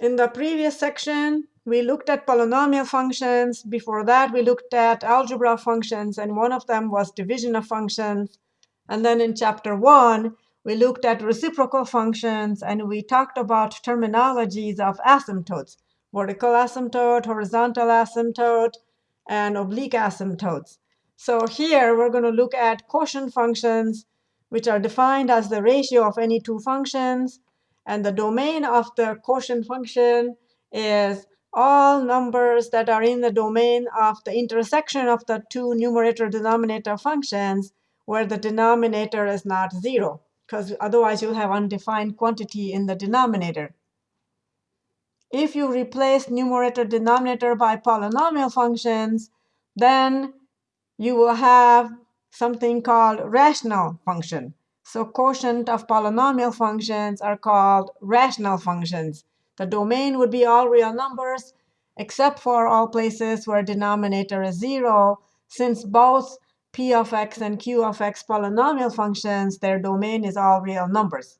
In the previous section, we looked at polynomial functions. Before that, we looked at algebra functions, and one of them was division of functions. And then in chapter 1, we looked at reciprocal functions, and we talked about terminologies of asymptotes, vertical asymptote, horizontal asymptote, and oblique asymptotes. So here, we're going to look at quotient functions, which are defined as the ratio of any two functions and the domain of the quotient function is all numbers that are in the domain of the intersection of the two numerator-denominator functions where the denominator is not 0, because otherwise you'll have undefined quantity in the denominator. If you replace numerator-denominator by polynomial functions, then you will have something called rational function. So quotient of polynomial functions are called rational functions. The domain would be all real numbers, except for all places where denominator is 0, since both p of x and q of x polynomial functions, their domain is all real numbers.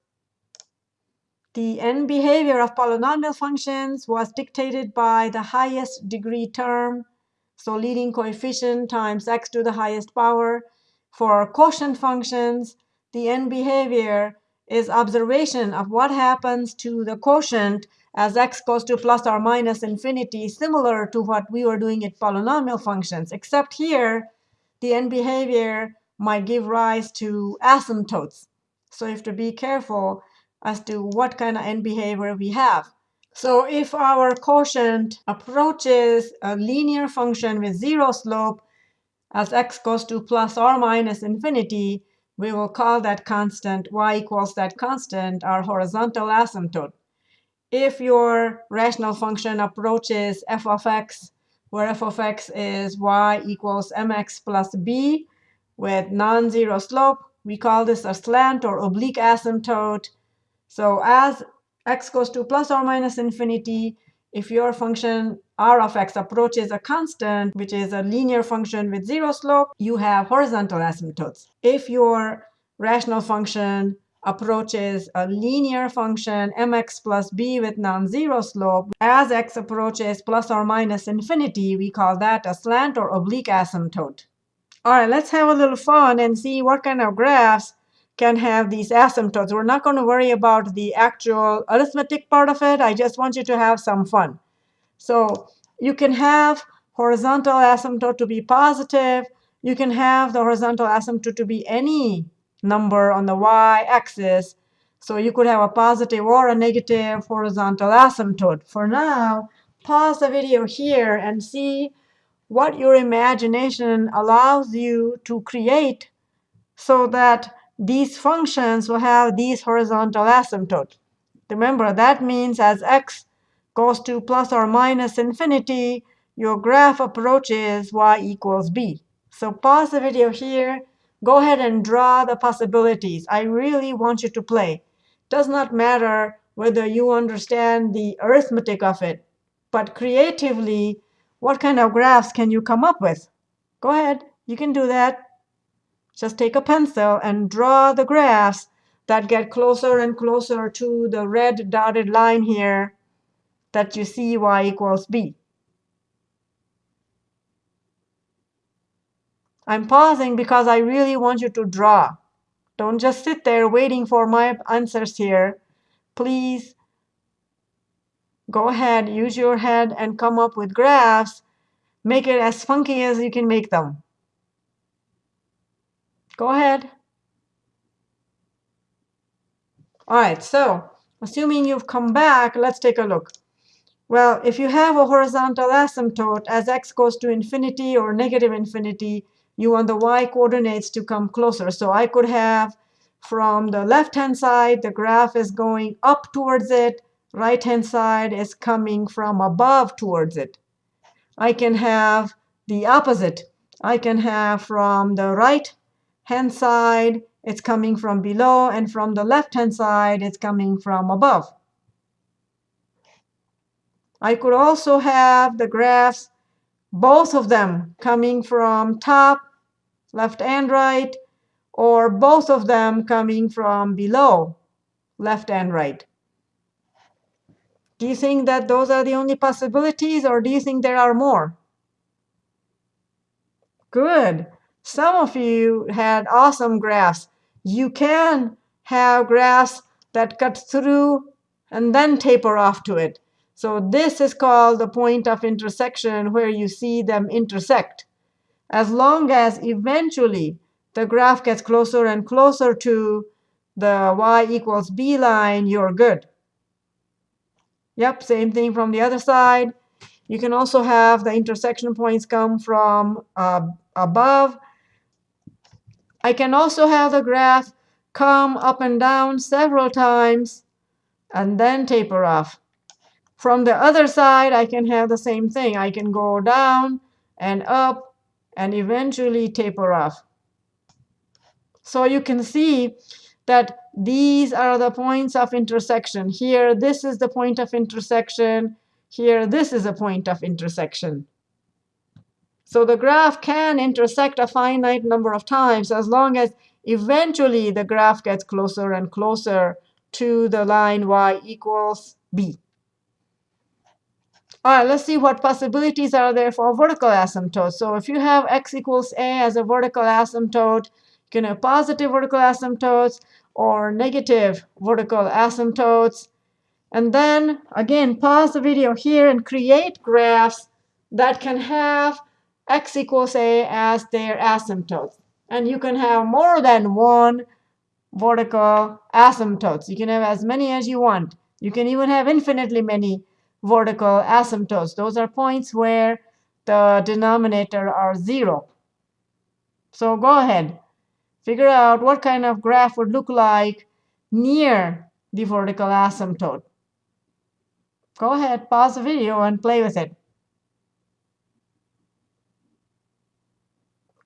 The end behavior of polynomial functions was dictated by the highest degree term, so leading coefficient times x to the highest power. For quotient functions, the end behavior is observation of what happens to the quotient as x goes to plus or minus infinity, similar to what we were doing at polynomial functions, except here the end behavior might give rise to asymptotes. So you have to be careful as to what kind of end behavior we have. So if our quotient approaches a linear function with zero slope as x goes to plus or minus infinity, we will call that constant y equals that constant our horizontal asymptote. If your rational function approaches f of x, where f of x is y equals mx plus b with non-zero slope, we call this a slant or oblique asymptote. So as x goes to plus or minus infinity, if your function r of x approaches a constant, which is a linear function with zero slope, you have horizontal asymptotes. If your rational function approaches a linear function mx plus b with non-zero slope, as x approaches plus or minus infinity, we call that a slant or oblique asymptote. All right, let's have a little fun and see what kind of graphs can have these asymptotes. We're not going to worry about the actual arithmetic part of it. I just want you to have some fun. So you can have horizontal asymptote to be positive. You can have the horizontal asymptote to be any number on the y-axis. So you could have a positive or a negative horizontal asymptote. For now, pause the video here and see what your imagination allows you to create so that these functions will have these horizontal asymptotes. Remember, that means as x goes to plus or minus infinity, your graph approaches y equals b. So pause the video here. Go ahead and draw the possibilities. I really want you to play. Does not matter whether you understand the arithmetic of it, but creatively, what kind of graphs can you come up with? Go ahead. You can do that. Just take a pencil and draw the graphs that get closer and closer to the red dotted line here that you see y equals b. I'm pausing because I really want you to draw. Don't just sit there waiting for my answers here. Please go ahead, use your head, and come up with graphs. Make it as funky as you can make them. Go ahead. All right, so assuming you've come back, let's take a look. Well, if you have a horizontal asymptote as x goes to infinity or negative infinity, you want the y coordinates to come closer. So I could have from the left-hand side, the graph is going up towards it. Right-hand side is coming from above towards it. I can have the opposite. I can have from the right hand side, it's coming from below, and from the left-hand side, it's coming from above. I could also have the graphs, both of them coming from top, left and right, or both of them coming from below, left and right. Do you think that those are the only possibilities, or do you think there are more? Good. Some of you had awesome graphs. You can have graphs that cut through and then taper off to it. So this is called the point of intersection where you see them intersect. As long as eventually the graph gets closer and closer to the y equals b line, you're good. Yep, same thing from the other side. You can also have the intersection points come from uh, above. I can also have the graph come up and down several times and then taper off. From the other side, I can have the same thing. I can go down and up and eventually taper off. So you can see that these are the points of intersection. Here, this is the point of intersection. Here, this is a point of intersection. So the graph can intersect a finite number of times as long as eventually the graph gets closer and closer to the line y equals b. All right, let's see what possibilities are there for vertical asymptotes. So if you have x equals a as a vertical asymptote, you can have positive vertical asymptotes or negative vertical asymptotes. And then, again, pause the video here and create graphs that can have x equals a as their asymptotes. And you can have more than one vertical asymptotes. You can have as many as you want. You can even have infinitely many vertical asymptotes. Those are points where the denominator are 0. So go ahead. Figure out what kind of graph would look like near the vertical asymptote. Go ahead, pause the video and play with it.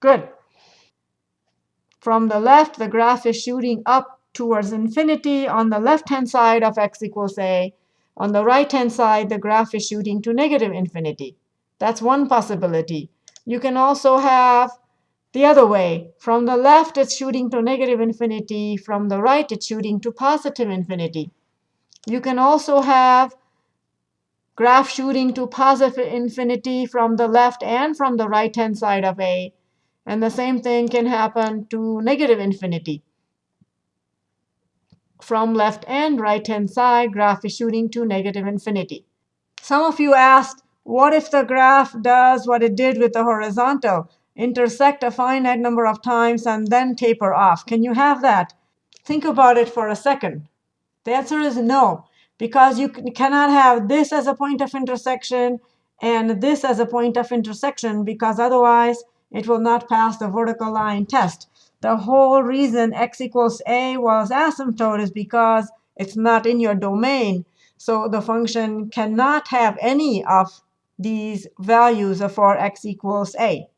Good. From the left, the graph is shooting up towards infinity on the left-hand side of x equals a. On the right-hand side, the graph is shooting to negative infinity. That's one possibility. You can also have the other way. From the left, it's shooting to negative infinity. From the right, it's shooting to positive infinity. You can also have graph shooting to positive infinity from the left and from the right-hand side of A. And the same thing can happen to negative infinity. From left and right-hand side, graph is shooting to negative infinity. Some of you asked, what if the graph does what it did with the horizontal? Intersect a finite number of times and then taper off. Can you have that? Think about it for a second. The answer is no, because you cannot have this as a point of intersection and this as a point of intersection, because otherwise it will not pass the vertical line test. The whole reason x equals a was asymptote is because it's not in your domain. So the function cannot have any of these values for x equals a.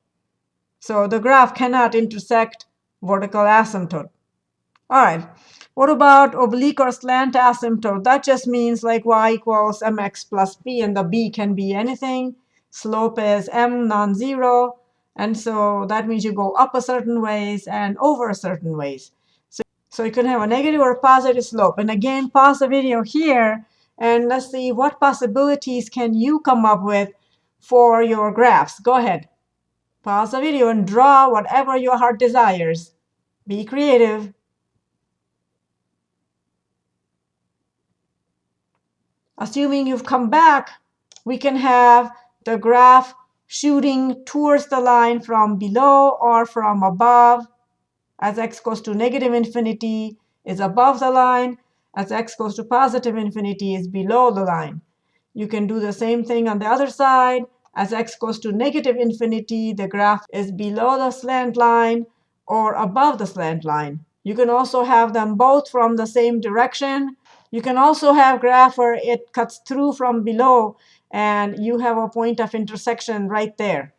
So the graph cannot intersect vertical asymptote. All right. What about oblique or slant asymptote? That just means like y equals mx plus b, and the b can be anything. Slope is m non-zero. And so that means you go up a certain ways and over a certain ways. So, so you can have a negative or a positive slope. And again, pause the video here, and let's see what possibilities can you come up with for your graphs. Go ahead. Pause the video and draw whatever your heart desires. Be creative. Assuming you've come back, we can have the graph shooting towards the line from below or from above. As x goes to negative infinity is above the line. As x goes to positive infinity is below the line. You can do the same thing on the other side. As x goes to negative infinity, the graph is below the slant line or above the slant line. You can also have them both from the same direction. You can also have graph where it cuts through from below and you have a point of intersection right there.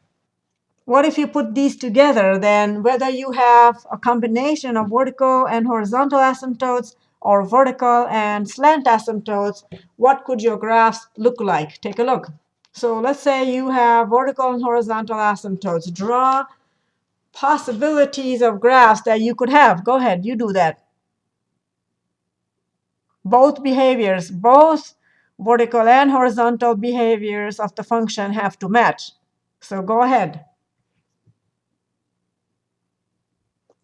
What if you put these together? Then whether you have a combination of vertical and horizontal asymptotes or vertical and slant asymptotes, what could your graphs look like? Take a look. So let's say you have vertical and horizontal asymptotes. Draw possibilities of graphs that you could have. Go ahead, you do that. Both behaviors, both vertical and horizontal behaviors of the function have to match. So go ahead.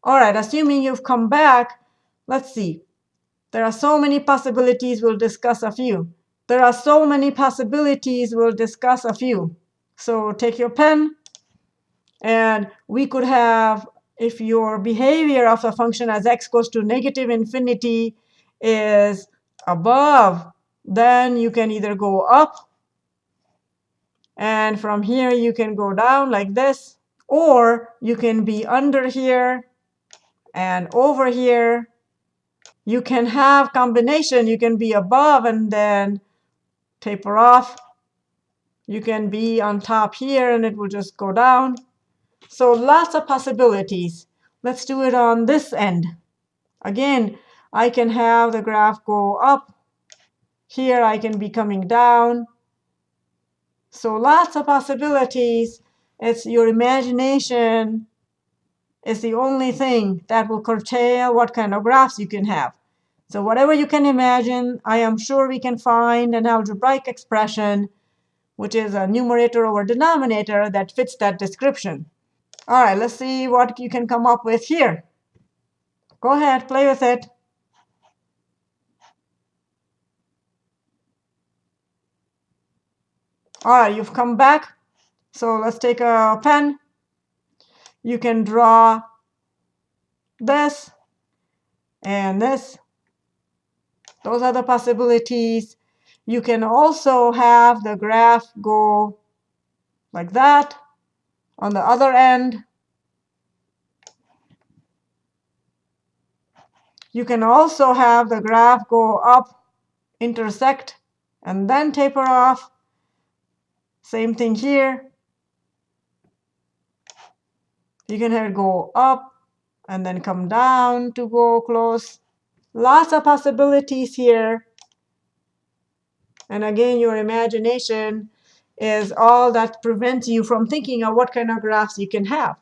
All right, assuming you've come back, let's see. There are so many possibilities, we'll discuss a few. There are so many possibilities, we'll discuss a few. So take your pen, and we could have, if your behavior of a function as x goes to negative infinity is above, then you can either go up, and from here you can go down like this, or you can be under here and over here you can have combination. You can be above and then taper off. You can be on top here and it will just go down. So lots of possibilities. Let's do it on this end. Again, I can have the graph go up. Here I can be coming down. So lots of possibilities. It's your imagination is the only thing that will curtail what kind of graphs you can have. So whatever you can imagine, I am sure we can find an algebraic expression which is a numerator over denominator that fits that description. All right, let's see what you can come up with here. Go ahead, play with it. All right, you've come back. So let's take a pen you can draw this and this. Those are the possibilities. You can also have the graph go like that on the other end. You can also have the graph go up, intersect, and then taper off. Same thing here. You can have it go up and then come down to go close. Lots of possibilities here. And again, your imagination is all that prevents you from thinking of what kind of graphs you can have.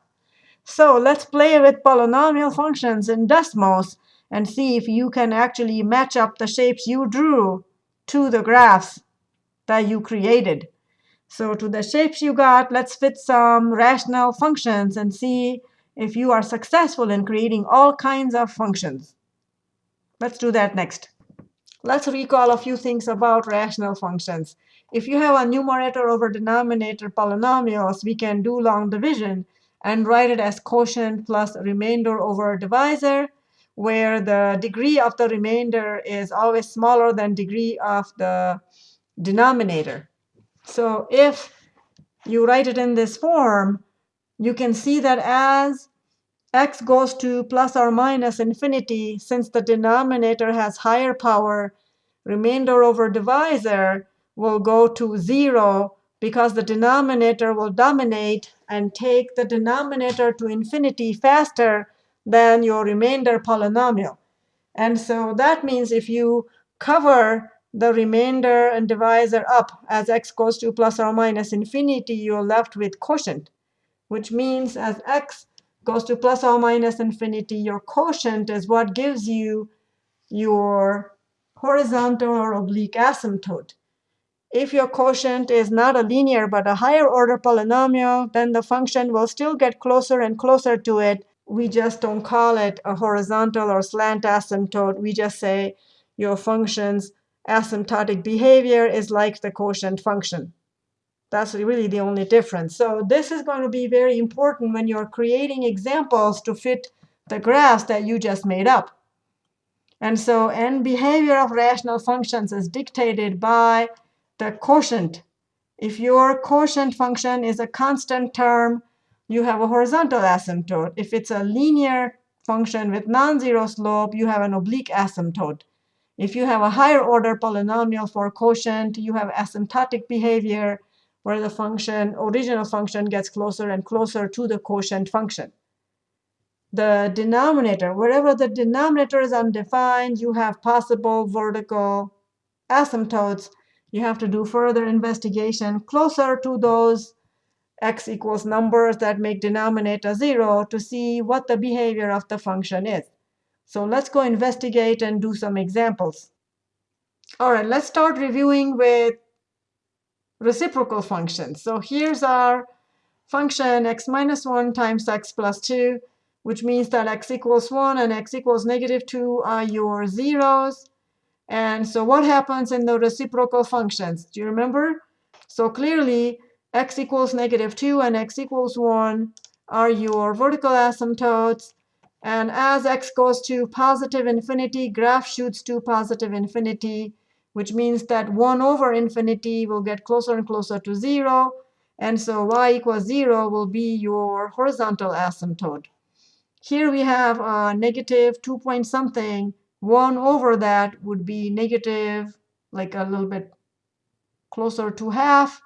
So let's play with polynomial functions in Desmos and see if you can actually match up the shapes you drew to the graphs that you created. So to the shapes you got, let's fit some rational functions and see if you are successful in creating all kinds of functions. Let's do that next. Let's recall a few things about rational functions. If you have a numerator over denominator polynomials, we can do long division and write it as quotient plus remainder over divisor, where the degree of the remainder is always smaller than degree of the denominator. So if you write it in this form, you can see that as x goes to plus or minus infinity, since the denominator has higher power, remainder over divisor will go to 0 because the denominator will dominate and take the denominator to infinity faster than your remainder polynomial. And so that means if you cover the remainder and divisor up as x goes to plus or minus infinity, you're left with quotient, which means as x goes to plus or minus infinity, your quotient is what gives you your horizontal or oblique asymptote. If your quotient is not a linear but a higher order polynomial, then the function will still get closer and closer to it. We just don't call it a horizontal or slant asymptote. We just say your function's asymptotic behavior is like the quotient function. That's really the only difference. So this is going to be very important when you're creating examples to fit the graphs that you just made up. And so end behavior of rational functions is dictated by the quotient. If your quotient function is a constant term, you have a horizontal asymptote. If it's a linear function with non-zero slope, you have an oblique asymptote. If you have a higher order polynomial for quotient, you have asymptotic behavior where the function, original function gets closer and closer to the quotient function. The denominator, wherever the denominator is undefined, you have possible vertical asymptotes. You have to do further investigation closer to those x equals numbers that make denominator 0 to see what the behavior of the function is. So let's go investigate and do some examples. All right, let's start reviewing with reciprocal functions. So here's our function x minus 1 times x plus 2, which means that x equals 1 and x equals negative 2 are your zeros. And so what happens in the reciprocal functions? Do you remember? So clearly, x equals negative 2 and x equals 1 are your vertical asymptotes. And as x goes to positive infinity, graph shoots to positive infinity, which means that 1 over infinity will get closer and closer to 0. And so y equals 0 will be your horizontal asymptote. Here we have a negative 2 point something. 1 over that would be negative, like a little bit closer to half.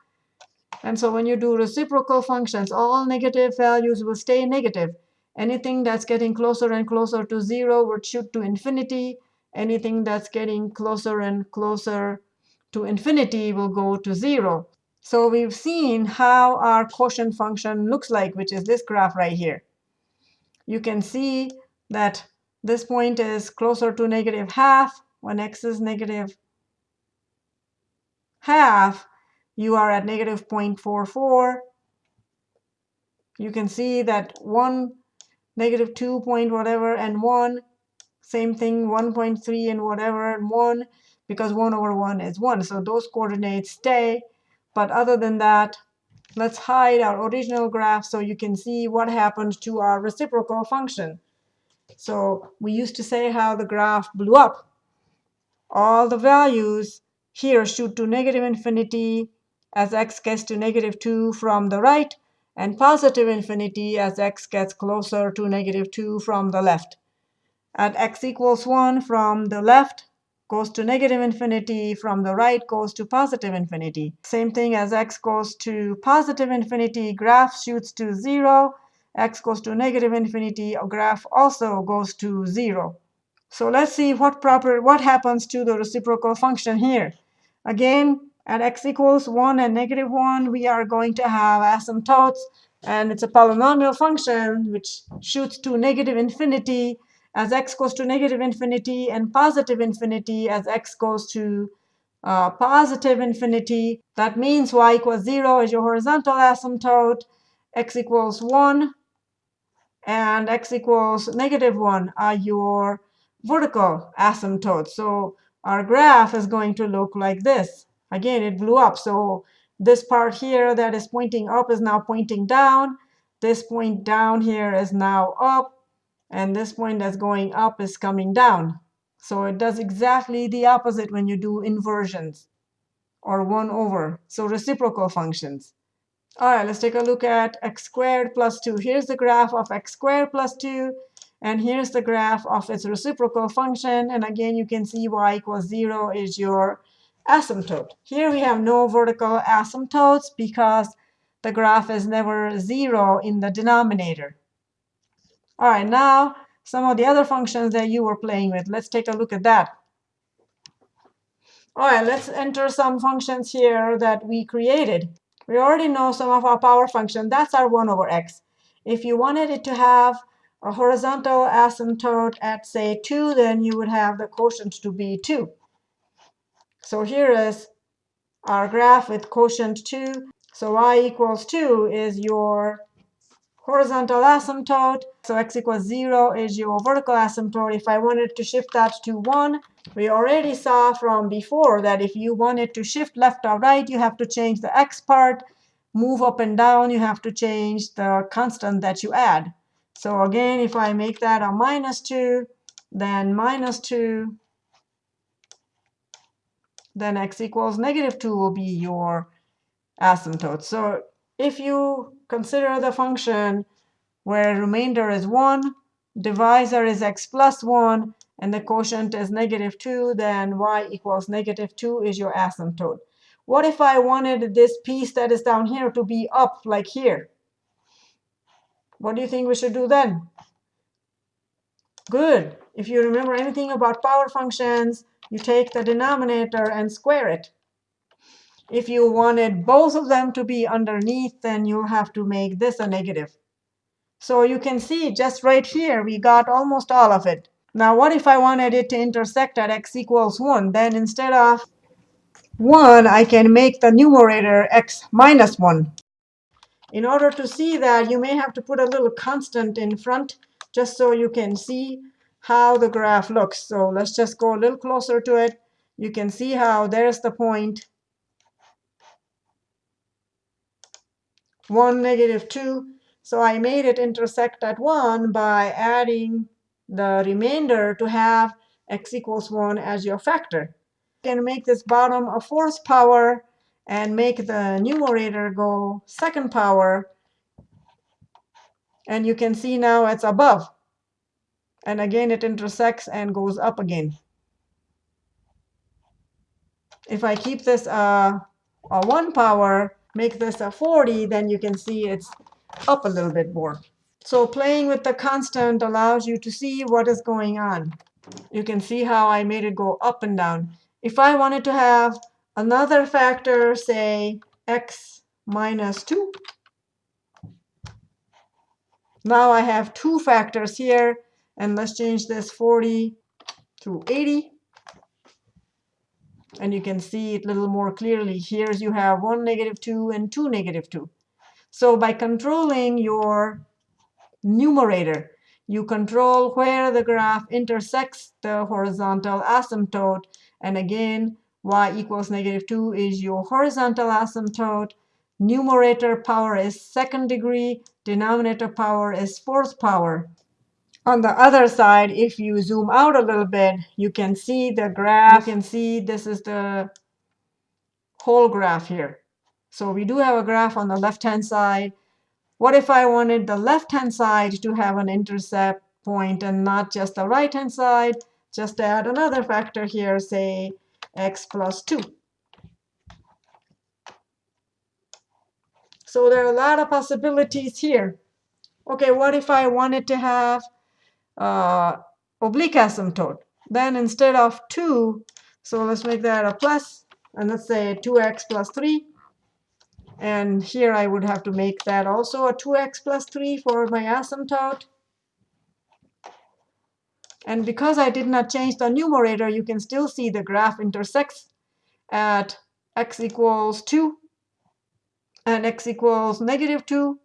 And so when you do reciprocal functions, all negative values will stay negative. Anything that's getting closer and closer to 0 would shoot to infinity. Anything that's getting closer and closer to infinity will go to 0. So we've seen how our quotient function looks like, which is this graph right here. You can see that this point is closer to negative half. When x is negative half, you are at negative 0.44. You can see that 1, negative 2 point whatever, and 1, same thing, 1.3 and whatever, and 1, because 1 over 1 is 1. So those coordinates stay. But other than that, let's hide our original graph so you can see what happened to our reciprocal function. So we used to say how the graph blew up. All the values here shoot to negative infinity as x gets to negative 2 from the right, and positive infinity as x gets closer to negative 2 from the left. At x equals 1 from the left goes to negative infinity, from the right goes to positive infinity. Same thing as x goes to positive infinity, graph shoots to 0. x goes to negative infinity, graph also goes to 0. So let's see what proper what happens to the reciprocal function here. Again, at x equals 1 and negative 1, we are going to have asymptotes. And it's a polynomial function which shoots to negative infinity as x goes to negative infinity and positive infinity as x goes to uh, positive infinity. That means y equals 0 is your horizontal asymptote, x equals 1, and x equals negative 1 are your vertical asymptotes. So our graph is going to look like this. Again, it blew up. So this part here that is pointing up is now pointing down. This point down here is now up. And this point that's going up is coming down. So it does exactly the opposite when you do inversions or 1 over. So reciprocal functions. All right, let's take a look at x squared plus 2. Here's the graph of x squared plus 2. And here's the graph of its reciprocal function. And again, you can see y equals 0 is your asymptote. Here we have no vertical asymptotes because the graph is never 0 in the denominator. All right, now some of the other functions that you were playing with. Let's take a look at that. All right, let's enter some functions here that we created. We already know some of our power function. That's our 1 over x. If you wanted it to have a horizontal asymptote at, say, 2, then you would have the quotient to be 2. So here is our graph with quotient 2. So y equals 2 is your horizontal asymptote. So x equals 0 is your vertical asymptote. If I wanted to shift that to 1, we already saw from before that if you wanted to shift left or right, you have to change the x part. Move up and down, you have to change the constant that you add. So again, if I make that a minus 2, then minus 2 then x equals negative 2 will be your asymptote. So if you consider the function where remainder is 1, divisor is x plus 1, and the quotient is negative 2, then y equals negative 2 is your asymptote. What if I wanted this piece that is down here to be up, like here? What do you think we should do then? Good. If you remember anything about power functions, you take the denominator and square it. If you wanted both of them to be underneath, then you'll have to make this a negative. So you can see just right here, we got almost all of it. Now, what if I wanted it to intersect at x equals 1? Then instead of 1, I can make the numerator x minus 1. In order to see that, you may have to put a little constant in front just so you can see how the graph looks. So let's just go a little closer to it. You can see how there's the point 1, negative 2. So I made it intersect at 1 by adding the remainder to have x equals 1 as your factor. You can make this bottom a fourth power and make the numerator go second power. And you can see now it's above. And again, it intersects and goes up again. If I keep this uh, a 1 power, make this a 40, then you can see it's up a little bit more. So playing with the constant allows you to see what is going on. You can see how I made it go up and down. If I wanted to have another factor, say x minus 2, now I have two factors here. And let's change this 40 to 80. And you can see it a little more clearly. Here you have 1, negative 2, and 2, negative 2. So by controlling your numerator, you control where the graph intersects the horizontal asymptote. And again, y equals negative 2 is your horizontal asymptote. Numerator power is second degree. Denominator power is fourth power. On the other side, if you zoom out a little bit, you can see the graph. You can see this is the whole graph here. So we do have a graph on the left-hand side. What if I wanted the left-hand side to have an intercept point and not just the right-hand side? Just add another factor here, say x plus 2. So there are a lot of possibilities here. OK, what if I wanted to have uh, oblique asymptote. Then instead of 2, so let's make that a plus, and let's say 2x plus 3. And here I would have to make that also a 2x plus 3 for my asymptote. And because I did not change the numerator, you can still see the graph intersects at x equals 2 and x equals negative 2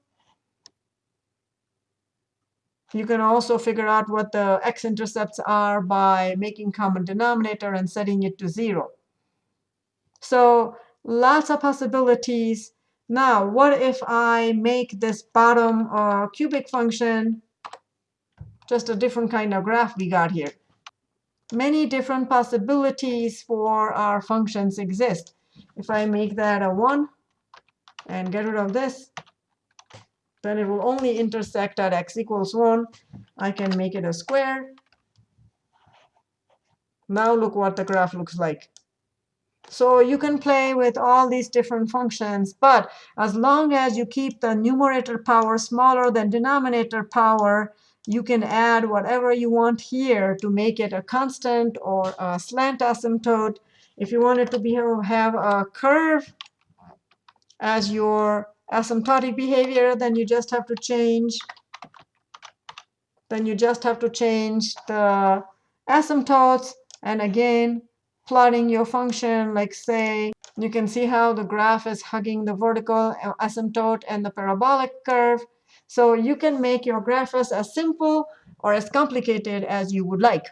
you can also figure out what the x-intercepts are by making common denominator and setting it to 0. So lots of possibilities. Now, what if I make this bottom uh, cubic function just a different kind of graph we got here? Many different possibilities for our functions exist. If I make that a 1 and get rid of this, then it will only intersect at x equals 1. I can make it a square. Now look what the graph looks like. So you can play with all these different functions. But as long as you keep the numerator power smaller than denominator power, you can add whatever you want here to make it a constant or a slant asymptote. If you want it to be, have a curve as your asymptotic behavior, then you just have to change then you just have to change the asymptotes. And again, plotting your function, like say, you can see how the graph is hugging the vertical uh, asymptote and the parabolic curve. So you can make your graphs as simple or as complicated as you would like.